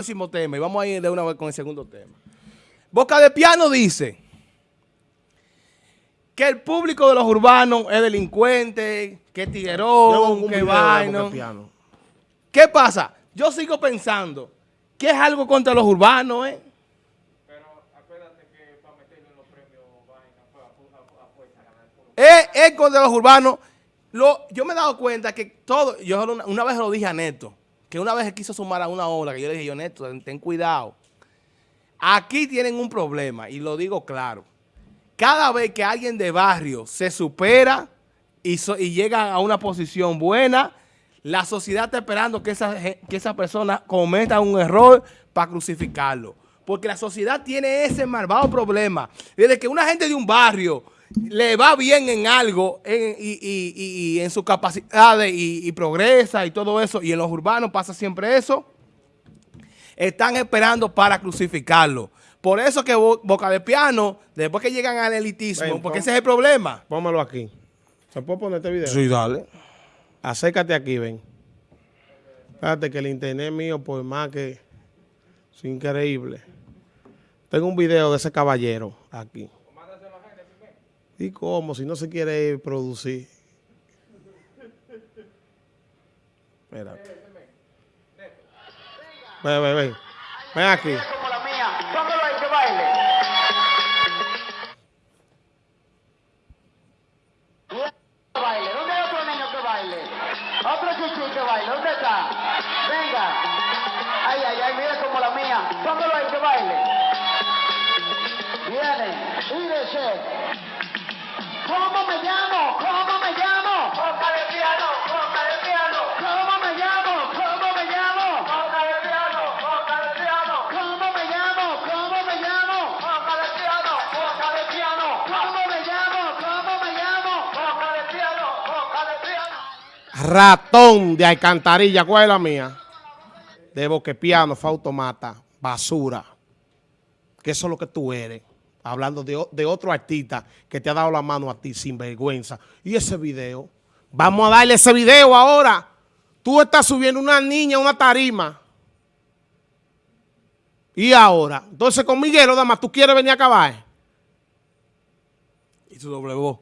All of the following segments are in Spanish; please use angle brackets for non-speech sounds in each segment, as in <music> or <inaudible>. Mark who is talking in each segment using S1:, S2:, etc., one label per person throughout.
S1: próximo tema y vamos a ir de una vez con el segundo tema. Boca de Piano dice que el público de los urbanos es delincuente, que es tiguerón, que vaino. ¿Qué pasa? Yo sigo pensando que es algo contra los urbanos, ¿eh? Pero acuérdate que para meterlo en los premios vaina, a fuerza ganar. Es, es contra los urbanos. Lo, yo me he dado cuenta que todo, yo una, una vez lo dije a Neto, que una vez quiso sumar a una ola, que yo le dije, yo Neto, ten, cuidado. Aquí tienen un problema, y lo digo claro. Cada vez que alguien de barrio se supera y, llega a una posición buena, la sociedad está esperando que esa, que esa persona cometa un error para crucificarlo. Porque la sociedad tiene ese malvado problema. Desde que una gente de un barrio le va bien en algo y, en sus capacidades y, progresa y todo eso, y en los urbanos pasa siempre eso, están esperando para crucificarlo. Por eso que Boca de Piano, después que llegan al elitismo, porque ese es el problema.
S2: Póngalo aquí. ¿Se puede poner este video?
S1: Sí, dale.
S2: Acércate aquí, ven. Fíjate que el internet mío, por más que es increíble. Tengo un video de ese caballero aquí. ¿Y cómo? Si no se quiere producir. Espérate. Ven, ven, ven. Ven aquí. Como la mía. Póngalo ahí que baile. baile. ¿Dónde hay otro niño que baile? Otro chichi que baile. ¿Dónde está? Venga. Ay, ay, ay, mira como la mía. Póngalo ahí que baile. Viene. ¿Cómo me llamo? ¿Cómo me llamo? Boca de piano, boca de piano. ¿Cómo me llamo? ¿Cómo me llamo? Boca de piano, boca de piano. ¿Cómo me llamo? ¿Cómo me llamo? Boca de piano, boca de piano. ¿Cómo me llamo? ¿Cómo me llamo? Boca de piano, boca de piano. Ratón de alcantarilla, ¿cuál es la mía? De boquepiano, fautomata, basura. Que eso es lo que tú eres hablando de, otro artista que te ha dado la mano a ti sin vergüenza. Y ese video, vamos a darle ese video ahora. Tú estás subiendo una niña a una tarima. Y ahora, entonces con Miguelo, dama, ¿tú quieres venir a acabar?
S1: Y su doble voz.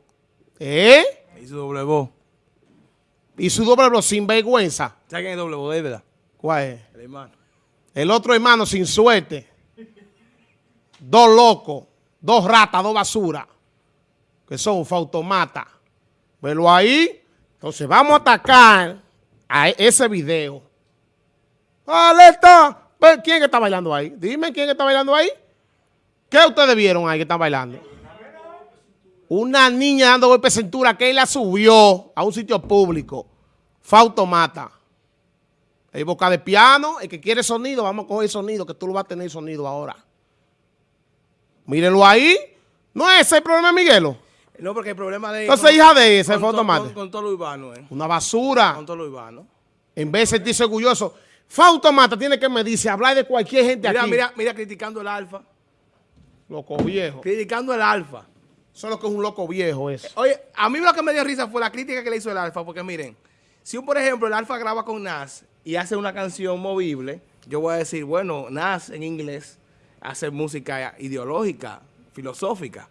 S2: ¿Eh?
S1: Y su doble voz.
S2: Y su doble voz sin vergüenza.
S1: ¿Sabes quién es doble voz, de verdad?
S2: ¿Cuál es?
S1: El hermano.
S2: El otro hermano sin suerte. Dos locos dos ratas, dos basuras, que son fautomata. Velo ahí. Entonces vamos a atacar a ese video. ¡Alerta! ¿Quién está bailando ahí? Dime quién está bailando ahí. ¿Qué ustedes vieron ahí que está bailando? Una niña dando golpe cintura que él la subió a un sitio público. Fautomata. Hay boca de piano. El que quiere sonido, vamos a coger sonido, que tú lo vas a tener sonido ahora. Mírenlo ahí. No es ese el problema de Miguelo.
S1: No, porque el problema de...
S2: Entonces, hija de ese, fue automático.
S1: Con, todo lo urbano, ¿eh?
S2: Una basura.
S1: Con todo lo urbano.
S2: En vez de sentirse orgulloso. Fautomata tiene que medirse, hablar de cualquier gente
S1: mira,
S2: aquí.
S1: Mira, mira, criticando el alfa.
S2: Loco viejo.
S1: Criticando el alfa.
S2: Eso es lo que es un loco viejo eso.
S1: Oye, a mí lo que me dio risa fue la crítica que le hizo el alfa, porque miren, si un, por ejemplo, el alfa graba con Nas y hace una canción movible, yo voy a decir, bueno, Nas en inglés hacer música ideológica, filosófica.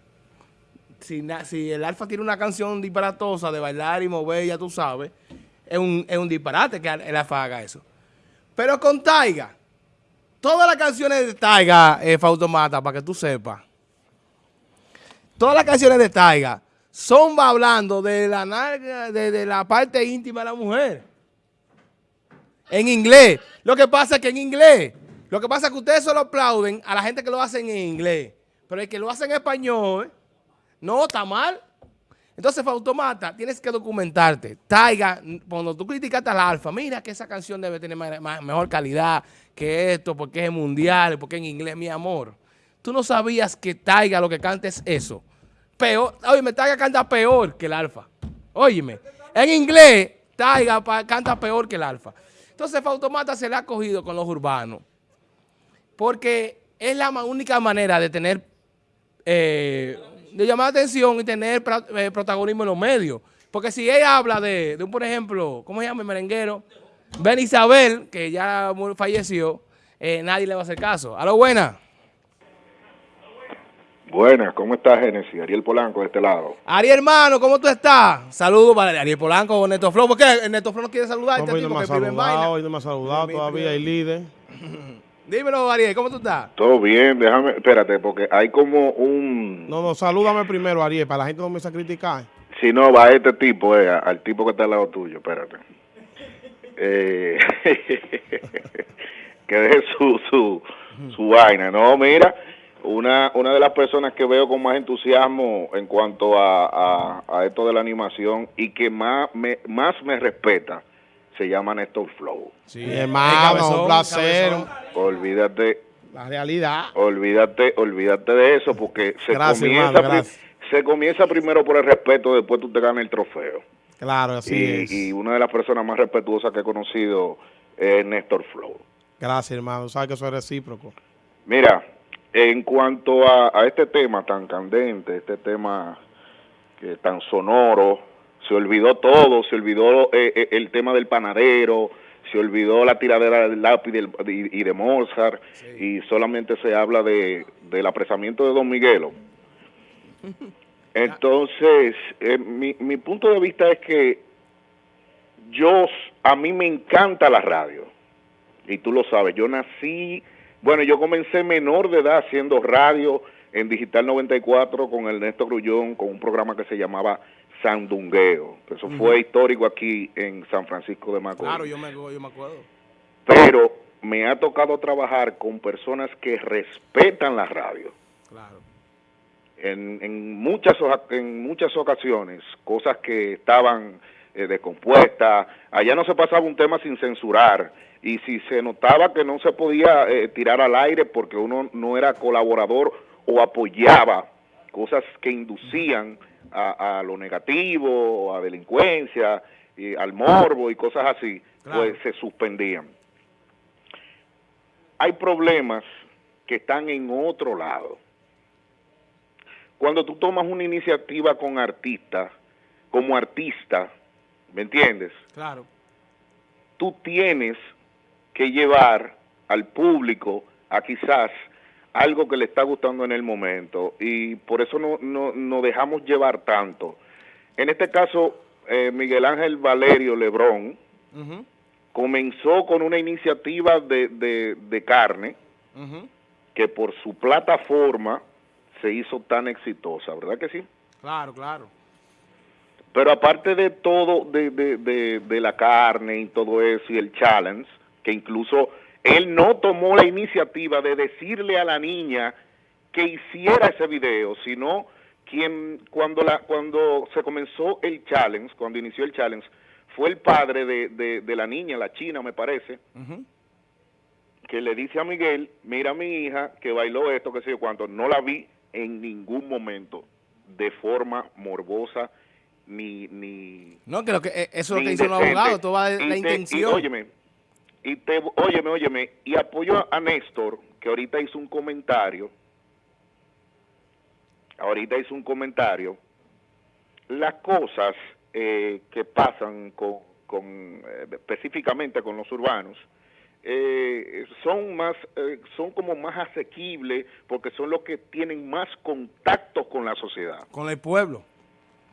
S1: Si, si, el Alfa tiene una canción disparatosa de bailar y mover, ya tú sabes, es un, es un disparate que el Alfa haga eso. Pero con Taiga, todas las canciones de Taiga, eh, Fautomata, para que tú sepas, todas las canciones de Taiga son hablando de la, de, de la parte íntima de la mujer. En inglés. Lo que pasa es que en inglés lo que pasa es que ustedes solo aplauden a la gente que lo hacen en inglés. Pero el que lo hace en español, no, está mal. Entonces, Fautomata, tienes que documentarte. Taiga, cuando tú criticaste al Alfa, mira que esa canción debe tener mejor calidad que esto, porque es mundial, porque en inglés, mi amor. Tú no sabías que Taiga lo que canta es eso. Peor, óyeme, Taiga canta peor que el Alfa. Óyeme, en inglés, Taiga canta peor que el Alfa. Entonces, Fautomata se le ha cogido con los urbanos porque es la única manera de tener, eh, de llamar la atención y tener eh, protagonismo en los medios. Porque si ella habla de, de un, por ejemplo, ¿cómo se llama el merenguero? Ben Isabel, que ya falleció, eh, nadie le va a hacer caso. A lo buena.
S3: Buenas, ¿cómo estás, Genesis? Ariel Polanco de este lado.
S1: Ariel, hermano, ¿cómo tú estás? Saludos para Ariel Polanco o Neto Flow. ¿Por qué Neto Flow no quiere saludar?
S2: No,
S1: tipo
S2: no me ha saludado, hoy no me ha saludado todavía, el líder. <laughs>
S1: Dímelo, Ariel, ¿cómo tú estás?
S3: Todo bien, déjame, espérate, porque hay como un...
S2: No, no, salúdame primero, Ariel, para la gente no me a criticar.
S3: Si no, va este tipo, eh, al tipo que está al lado tuyo, espérate. Eh, <laughs> que deje su, su, su vaina. No, mira, una, una de las personas que veo con más entusiasmo en cuanto a, a, a esto de la animación y que más me, más me respeta, se llama Néstor Flow.
S1: Sí,
S2: hermano, un placer.
S3: Olvídate,
S2: La realidad.
S3: olvídate, olvídate de eso porque se
S2: Gracias,
S3: comienza
S2: hermano,
S3: pri-
S2: gracias.
S3: se comienza primero por el respeto, después tú te ganas el trofeo.
S2: Claro, así es.
S3: y, y una de las personas más respetuosas que he conocido es Néstor Flow.
S2: Gracias, hermano. Sabes que eso es recíproco.
S3: Mira, en cuanto a, a este tema tan candente, este tema que tan sonoro, se olvidó todo, se olvidó eh, eh, el tema del panadero, se olvidó la tiradera del lápiz del- y, y de Mozart, y solamente se habla de, del apresamiento de Don Miguelo. <laughs> Entonces, eh, mi, mi punto de vista es que yo, a mí me encanta la radio, y tú lo sabes, yo nací, bueno, yo comencé menor de edad haciendo radio en Digital 94 con Ernesto Grullón, con un programa que se llamaba Sandungueo, eso fue histórico aquí en San Francisco de Macorís.
S1: Claro, yo me, yo me acuerdo.
S3: Pero me ha tocado trabajar con personas que respetan la radio.
S1: Claro.
S3: en, en muchas en muchas ocasiones cosas que estaban eh, descompuestas allá no se pasaba un tema sin censurar y si se notaba que no se podía eh, tirar al aire porque uno no era colaborador o apoyaba cosas que inducían a, a lo negativo a delincuencia y al morbo y cosas así
S1: Claro.
S3: pues se suspendían hay problemas que están en otro lado cuando tú tomas una iniciativa con artistas, como artista, ¿me entiendes?
S1: Claro.
S3: Tú tienes que llevar al público a quizás algo que le está gustando en el momento y por eso no, no, no dejamos llevar tanto. En este caso, eh, Miguel Ángel Valerio Lebrón comenzó con una iniciativa de, de, de carne que por su plataforma se hizo tan exitosa, ¿verdad que sí?
S1: Claro, claro.
S3: Pero aparte de todo, de, de, de, de la carne y todo eso y el challenge, que incluso él no tomó la iniciativa de decirle a la niña que hiciera ese video, sino quien cuando la cuando se comenzó el challenge, cuando inició el challenge, fue el padre de, de, de la niña, la china me parece, que le dice a Miguel, mira a mi hija que bailó esto, que sé yo cuánto, no la vi en ningún momento de forma morbosa ni ni
S1: No, que, lo que eh, eso es lo que dicen los abogados,
S3: Y
S1: la
S3: te-
S1: intención.
S3: Y, óyeme, y te, óyeme, óyeme, y apoyo a, Néstor, que ahorita hizo un comentario, ahorita hizo un comentario, las cosas eh, que pasan con, con eh, específicamente con los urbanos, eh, son más eh, son como más asequibles porque son los que tienen más contacto con la sociedad
S1: Con el pueblo.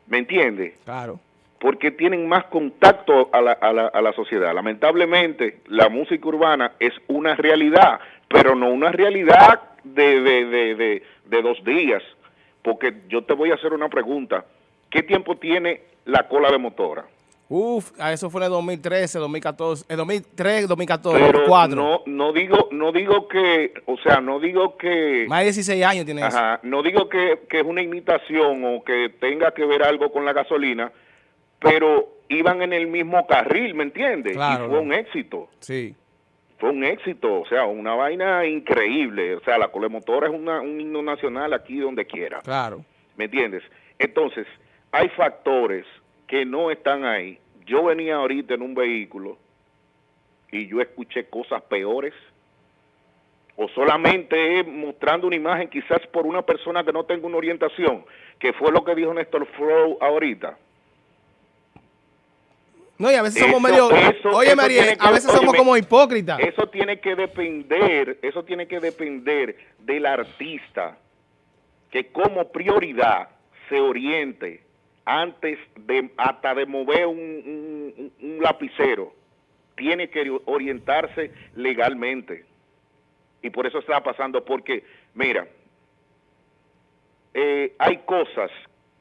S3: ¿me entiendes?
S1: Claro.
S3: Porque tienen más contacto a la, a, la, a la sociedad. Lamentablemente, la música urbana es una realidad, pero no una realidad de, de, de, de, de dos días. Porque yo te voy a hacer una pregunta. ¿Qué tiempo tiene la cola de motora?
S1: Uf, a eso fue en el 2013, 2014, el 2003, 2014,
S3: Pero
S1: 2004.
S3: no, no digo, no digo que, o sea, no digo que,
S1: Más de 16 años tiene eso.
S3: no digo que, que es una imitación o que tenga que ver algo con la gasolina, pero iban en el mismo carril, ¿me entiendes?
S1: Claro,
S3: y fue
S1: no.
S3: un éxito.
S1: Sí.
S3: Fue un éxito, o sea, una vaina increíble. O sea, la colemotora es una, un himno nacional aquí donde quiera.
S1: Claro.
S3: ¿Me entiendes? Entonces, hay factores que no están ahí. Yo venía ahorita en un vehículo y yo escuché cosas peores. O solamente mostrando una imagen quizás por una persona que no tenga una orientación, que fue lo que dijo Néstor Flow ahorita.
S1: No, y a veces somos medio...
S3: eso-
S1: Oye,
S3: eso
S1: María,
S3: que-
S1: a veces somos como hipócritas.
S3: Eso tiene que depender, eso tiene que depender del artista que como prioridad se oriente antes de hasta de mover un, un- un lapicero. Tiene que orientarse legalmente. Y por eso está pasando, porque, mira, eh, hay cosas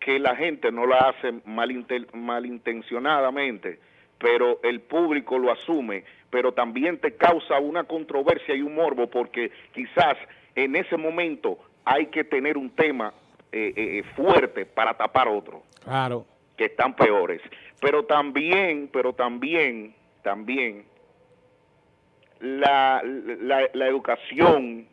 S3: que la gente no la hace malinten- malintencionadamente, pero el público lo asume, pero también te causa una controversia y un morbo porque quizás en ese momento hay que tener un tema eh, eh, fuerte para tapar otro
S2: Claro.
S3: que están peores. Pero también, pero también, también, la, la, la educación,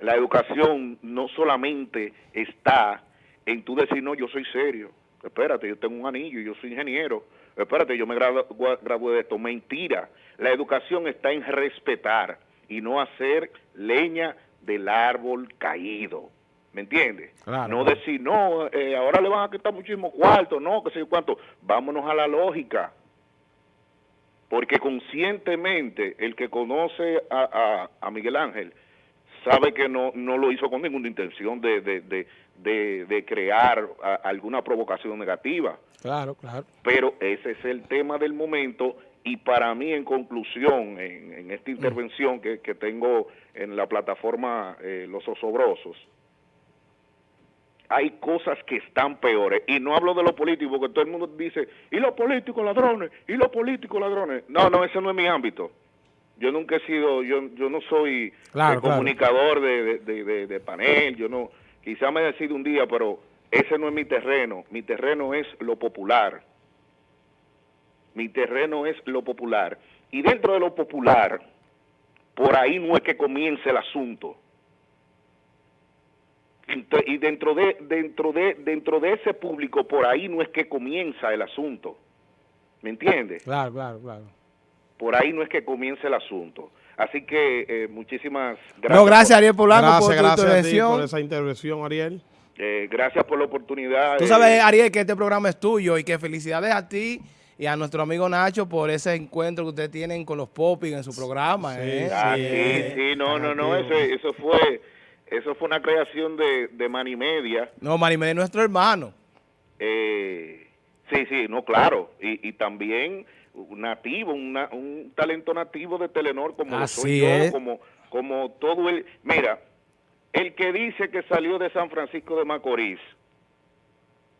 S3: la educación no solamente está en tú decir, no, yo soy serio, espérate, yo tengo un anillo, yo soy ingeniero, espérate, yo me gradué de esto. Mentira, la educación está en respetar y no hacer leña del árbol caído. ¿Me entiendes?
S2: Claro.
S3: No decir, no, eh, ahora le van a quitar muchísimo cuarto, no, que sé yo cuánto. Vámonos a la lógica. Porque conscientemente el que conoce a, a- a Miguel Ángel sabe que no, no lo hizo con ninguna intención de, de, de, de- de crear a- alguna provocación negativa.
S2: Claro, claro.
S3: Pero ese es el tema del momento y para mí en conclusión, en, en esta intervención que, que tengo en la plataforma eh, Los Osobrosos, hay cosas que están peores. Y no hablo de los políticos, porque todo el mundo dice, y los políticos ladrones, y los políticos ladrones. No, no, ese no es mi ámbito. Yo nunca he sido, yo, yo no soy
S2: Claro,
S3: eh, comunicador de- de- de- de panel, yo no, quizá me decido un día, pero ese no es mi terreno. Mi terreno es lo popular. Mi terreno es lo popular. Y dentro de lo popular, por ahí no es que comience el asunto. Y dentro de, dentro de, dentro de ese público, por ahí no es que comienza el asunto. ¿Me entiendes?
S2: Claro, claro, claro.
S3: Por ahí no es que comience el asunto. Así que eh, muchísimas gracias.
S1: No, gracias
S3: por-
S1: Ariel Polanco
S2: Gracias,
S1: por tu
S2: gracias a ti
S1: intervención.
S2: por esa intervención, Ariel.
S3: eh, gracias por la oportunidad.
S1: Tú
S3: eh,
S1: sabes, Ariel, que este programa es tuyo y que felicidades a ti y a nuestro amigo Nacho por ese encuentro que ustedes tienen con los Popis en su programa.
S2: Sí,
S1: ¿eh?
S3: Ah,
S2: Sí,
S3: sí, sí, no, no, no, eso, eso fue eso fue una creación de, de Manimedia.
S1: No, Marimé es nuestro hermano.
S3: Eh, sí, sí, no, claro. Y, y también nativo, una- un talento nativo de Telenor como
S1: Así
S3: soy yo,
S1: es.
S3: como, como todo el... Mira, el que dice que salió de San Francisco de Macorís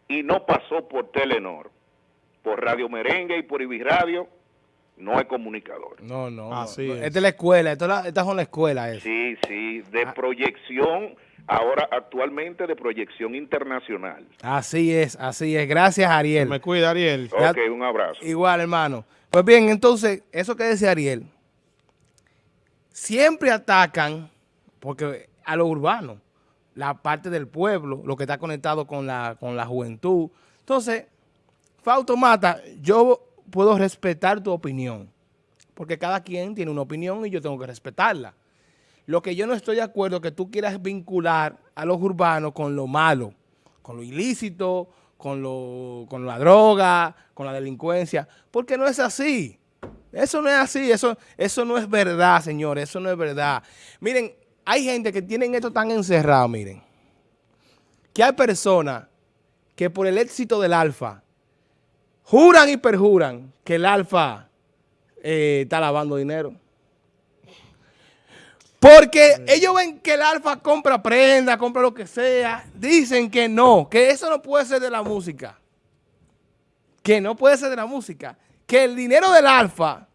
S3: y no pasó por Telenor, por Radio Merengue y por Ibis Radio, no es comunicador.
S1: No, no.
S2: Así
S1: no,
S2: es.
S1: Esta es la escuela. Esta es la, esta es la escuela.
S3: Sí, sí, de
S1: Ah.
S3: proyección, ahora actualmente de proyección internacional.
S1: Así es, así es. Gracias, Ariel.
S2: Me cuida, Ariel.
S1: Ya-
S3: Ok, un abrazo.
S1: Igual, hermano. Pues bien, entonces, eso que decía Ariel, siempre atacan, porque a lo urbano, la parte del pueblo, lo que está conectado con la, con la juventud. Entonces, Fausto Mata, yo puedo respetar tu opinión, porque cada quien tiene una opinión y yo tengo que respetarla. Lo que yo no estoy de acuerdo es que tú quieras vincular a los urbanos con lo malo, con lo ilícito, con, lo, con la droga, con la delincuencia, porque no es así. Eso no es así, eso, eso no es verdad, señores, eso no es verdad. Miren, hay gente que tienen esto tan encerrado, miren, que hay personas que por el éxito del alfa juran y perjuran que el alfa eh, está lavando dinero. Porque ellos ven que el alfa compra prenda, compra lo que sea. Dicen que no, que eso no puede ser de la música. Que no puede ser de la música. Que el dinero del alfa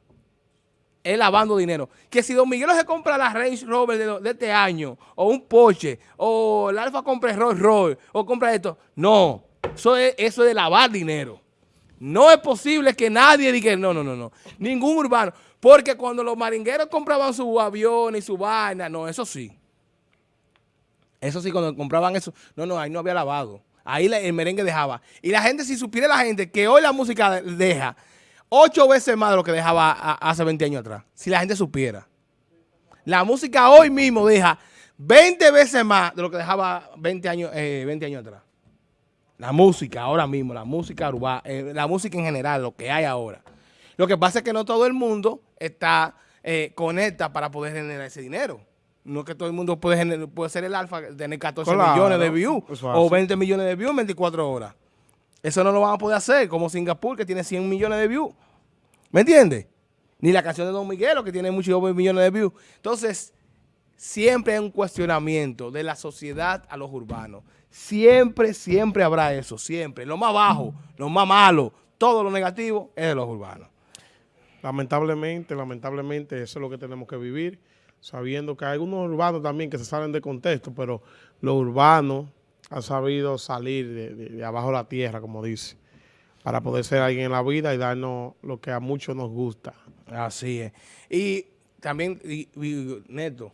S1: es lavando dinero. Que si Don Miguelo se compra la Range Rover de, de este año, o un Porsche, o el alfa compra el Rolls Royce, o compra esto. No, eso es, eso es de lavar dinero. No es posible que nadie diga, no, no, no, no. Ningún urbano. Porque cuando los maringueros compraban su avión y su vaina, no, eso sí. Eso sí, cuando compraban eso, no, no, ahí no había lavado. Ahí el merengue dejaba. Y la gente, si supiera la gente que hoy la música deja ocho veces más de lo que dejaba hace 20 años atrás. Si la gente supiera. La música hoy mismo deja 20 veces más de lo que dejaba 20 años, eh, 20 años atrás. La música, ahora mismo, la música urbana, la música en general, lo que hay ahora. Lo que pasa es que no todo el mundo está eh, conecta para poder generar ese dinero. No es que todo el mundo puede, gener- puede ser el alfa, tener 14
S2: Claro,
S1: millones de views o
S2: así.
S1: 20 millones de views en 24 horas. Eso no lo van a poder hacer, como Singapur, que tiene 100 millones de views. ¿Me entiendes? Ni la canción de Don Miguelo, que tiene muchos millones de views. Entonces, siempre hay un cuestionamiento de la sociedad a los urbanos. Siempre, siempre habrá eso, siempre. Lo más bajo, lo más malo, todo lo negativo es de los urbanos.
S2: Lamentablemente, lamentablemente, eso es lo que tenemos que vivir, sabiendo que hay algunos urbanos también que se salen de contexto, pero los urbanos han sabido salir de, de- de abajo de la tierra, como dice, para poder ser alguien en la vida y darnos lo que a muchos nos gusta.
S1: Así es. Y también, y- y- Neto,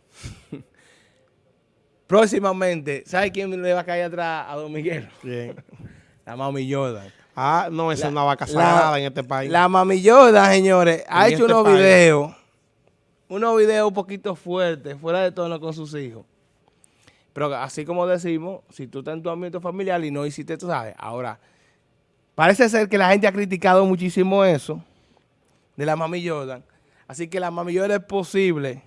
S1: <laughs> próximamente, ¿sabe quién le va a caer atrás a Don Miguel?
S2: Bien. <laughs>
S1: La Mami Jordan.
S2: Ah, no, esa
S1: La-
S2: es una vaca sagrada en este país.
S1: La Mami Jordan, señores, ha
S2: En
S1: hecho
S2: este
S1: unos
S2: país.
S1: videos, unos videos un poquito fuertes, fuera de tono con sus hijos. Pero así como decimos, si tú estás en tu ambiente familiar y no hiciste, tú sabes, ahora, parece ser que la gente ha criticado muchísimo eso de la Mami Jordan. Así que la Jordan es posible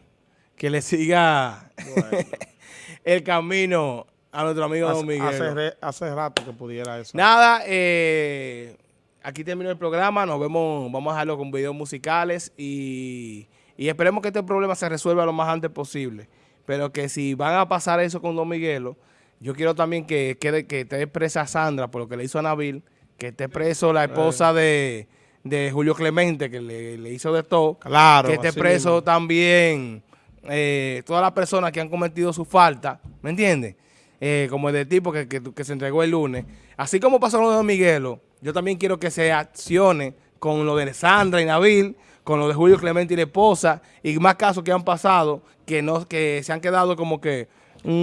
S1: que le siga <laughs> el camino a nuestro amigo Don Miguel.
S2: hace re- hace rato que pudiera eso.
S1: Nada, eh, aquí terminó el programa. Nos vemos, vamos a dejarlo con videos musicales y, y esperemos que este problema se resuelva lo más antes posible. Pero que si van a pasar eso con Don Miguelo, yo quiero también que quede que esté presa Sandra por lo que le hizo a Nabil, que esté preso la esposa de, de Julio Clemente, que le, le hizo de todo.
S2: Claro,
S1: Que esté preso
S2: mismo.
S1: también eh, todas las personas que han cometido su falta, ¿me entiendes? Eh, como el de tipo que, que- que se entregó el lunes. Así como pasó lo de Miguelo, yo también quiero que se accione con lo de Sandra y Nabil, con lo de Julio Clemente y la esposa, y más casos que han pasado, que no que se han quedado como que